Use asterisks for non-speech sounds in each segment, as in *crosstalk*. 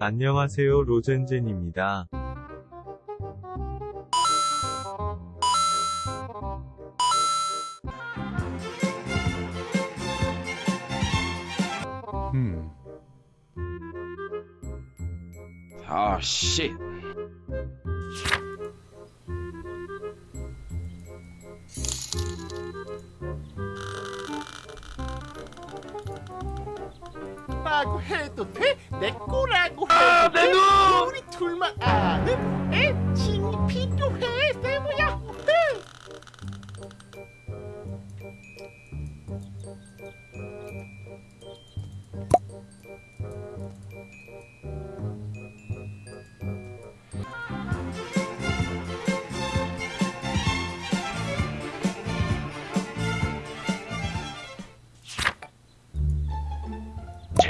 안녕하세요 로젠젠입니다. 음. 아, 씨. 라고 해도 돼? 내 거라고 아, 해도 내 돼? 눈! 우리 둘만 아는 애칭이 필요해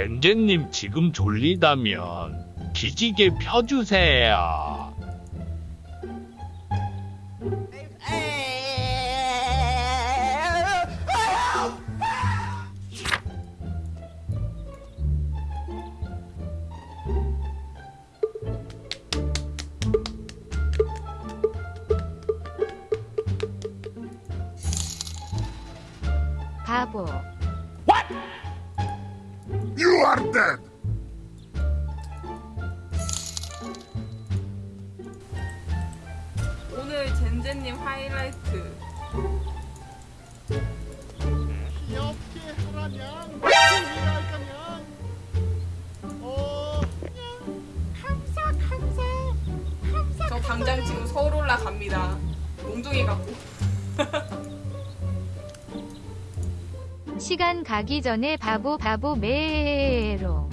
젠젠님 지금 졸리다면 기지개 펴주세요. 바보. You are dead. 오늘 젠젠님 하이라이트. 귀엽게 하라냥. 할까냥 어 그냥 감사 감사 감사 저 당장 지금 서울 올라갑니다. 몽둥이 갖고 *laughs* 시간 가기 전에 바보 바보 메롱.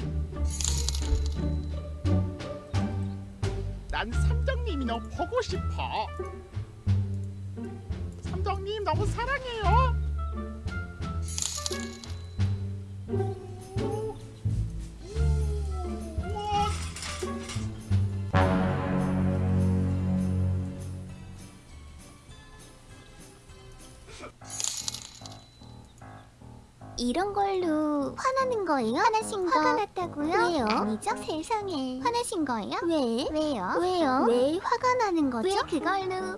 난 삼정님이 너무 보고 싶어 삼정님 너무 사랑해요 이런 걸로 화나는 거예요? 화나신 거 화가 났다고요? 왜요? 아니죠 세상에 화나신 거예요? 왜? 왜요? 왜요? 왜 화가 나는 거죠? 왜 그걸로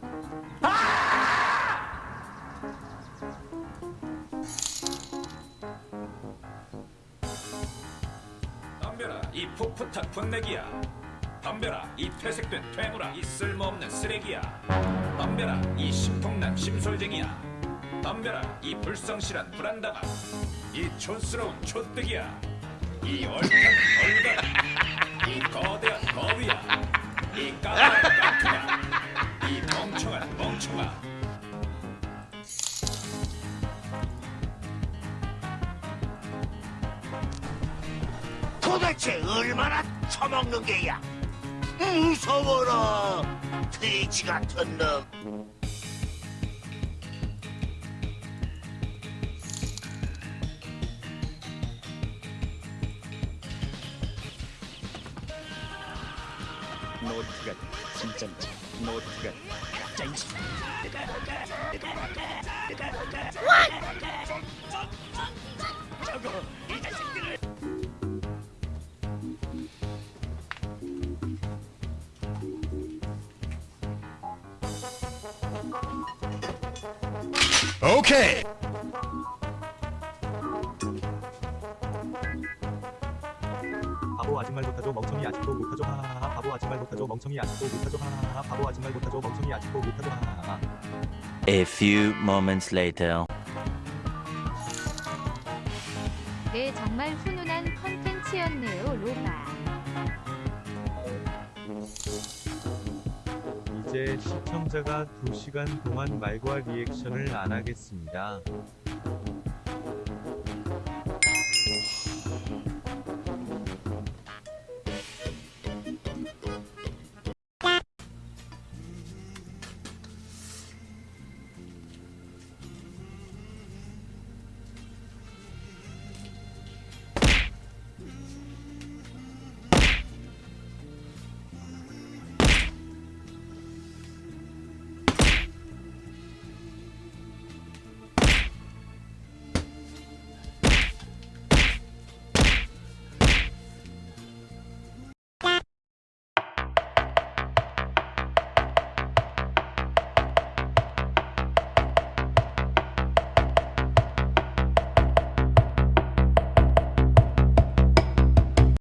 덤벼라 이 풋풋한 분내기야 덤벼라 이 퇴색된 퇴물아 이 쓸모없는 쓰레기야 덤벼라 이 심통난 심솔쟁이야 덤벼라. 이 불성실한 불안다가. 이 촌스러운 촌뜨기야. 이 얼탄 얼간 이 거대한 거위야. 이 까만 깡투야 이 멍청한 멍청아. 도대체 얼마나 처먹는 게야? 무서워라, 돼지 같은 놈. 노트가 진짠지 노트가 가짜인지 저거 이 자식들을 Okay. 하하하 바보 아직 말 못하죠 멍청이 아직도 못하죠 하하하 바보 아직 말 못하죠 멍청이 아직도 못하죠 하하하 A few moments later. 네 정말 훈훈한 컨텐츠였네요 로바. 이제 시청자가 2시간 동안 말과 리액션을 안 하겠습니다.